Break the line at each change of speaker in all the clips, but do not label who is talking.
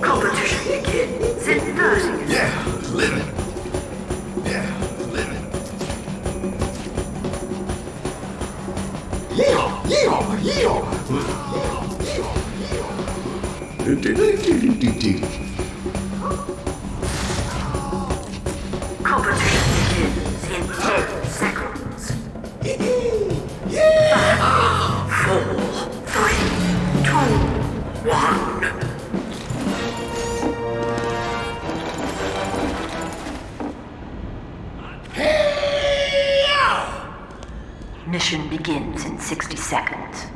Competition begins in 30.
Yeah, living.
In 60 seconds.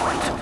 Nearing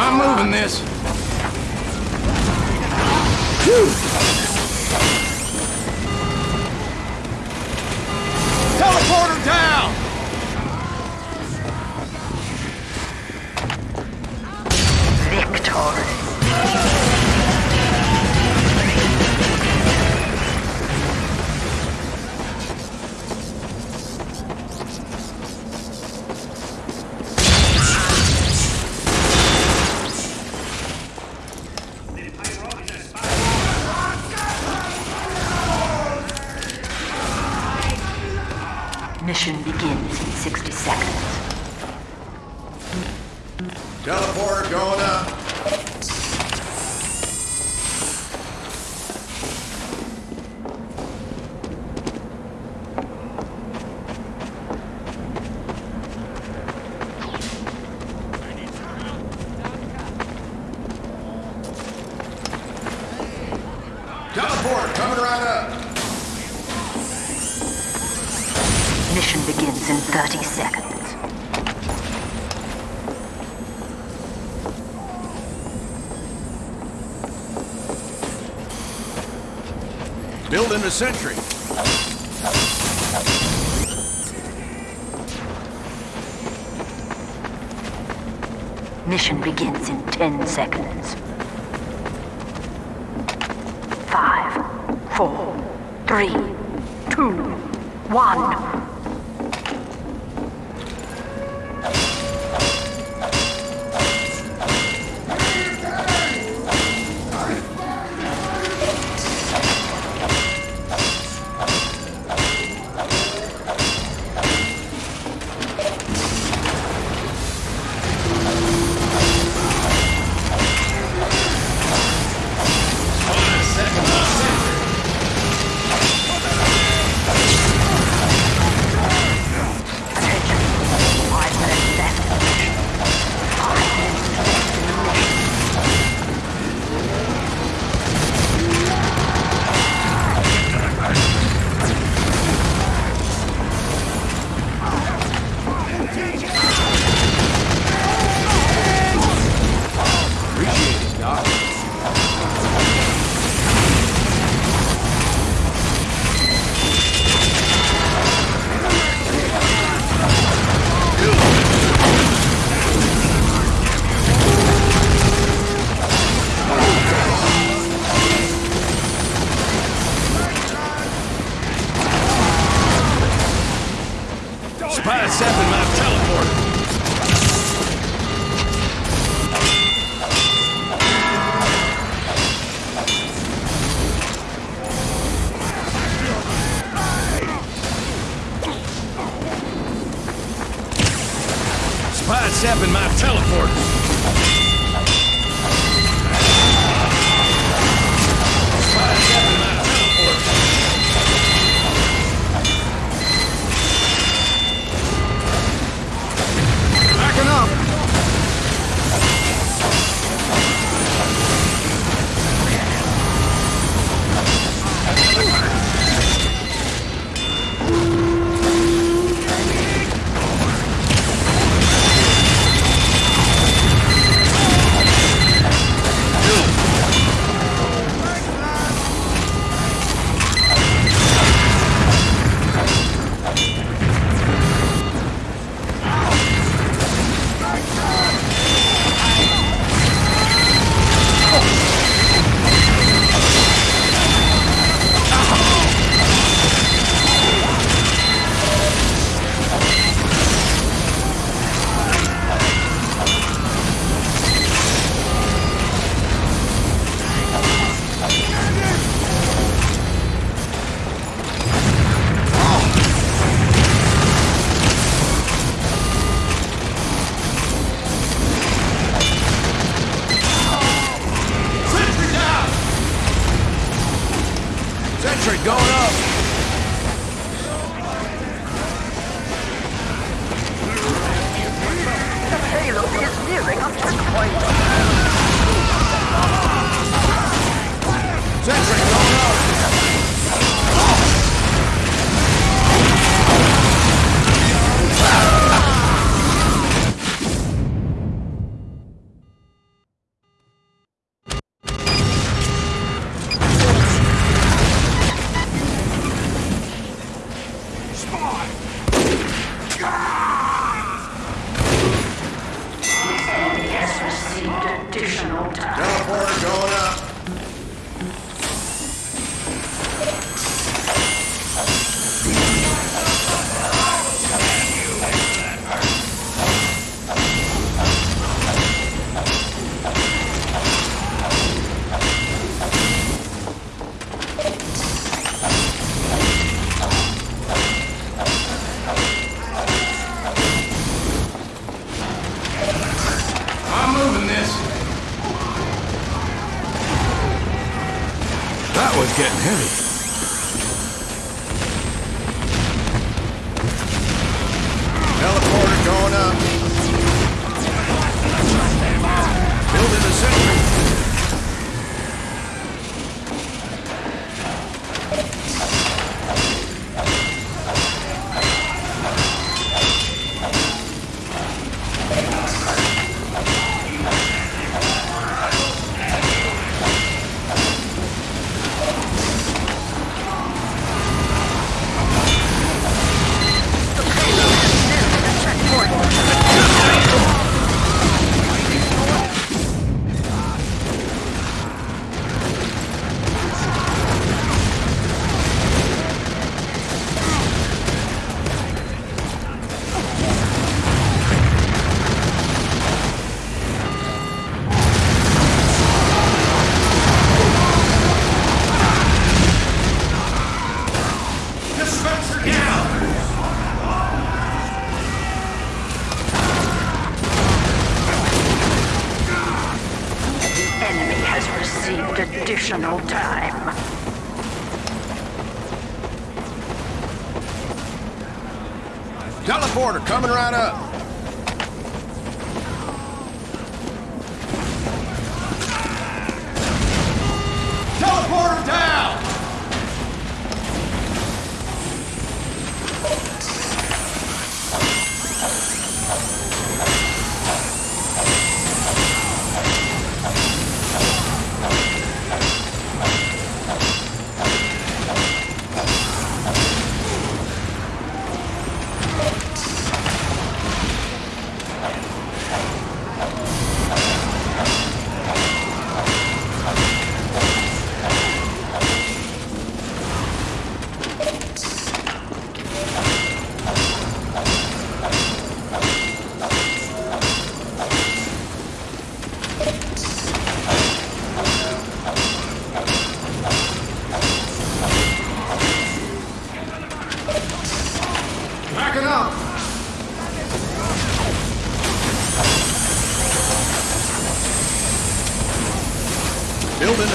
I'm moving this. Teleporter
in 60 seconds.
Teleporter going up. Teleporter coming right up.
Mission begins in 30 seconds.
Building a sentry.
Mission begins in 10 seconds. Five, four, three, two, one. A checkpoint.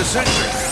The sentry.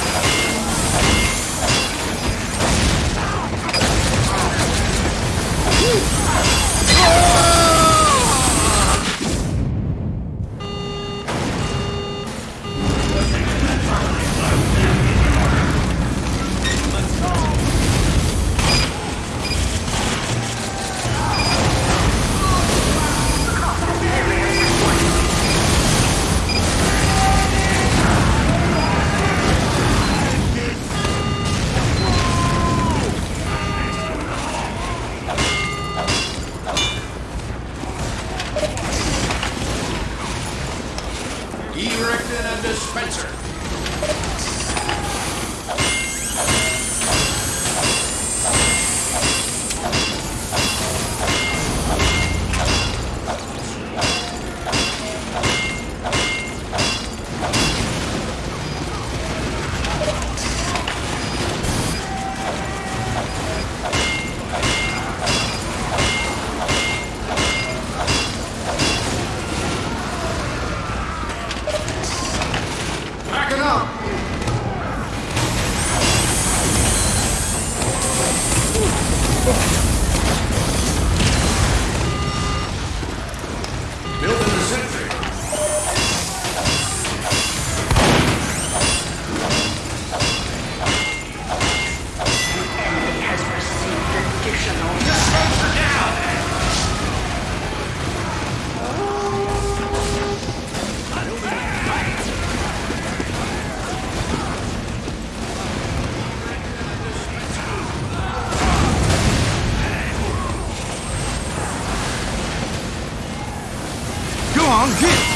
Go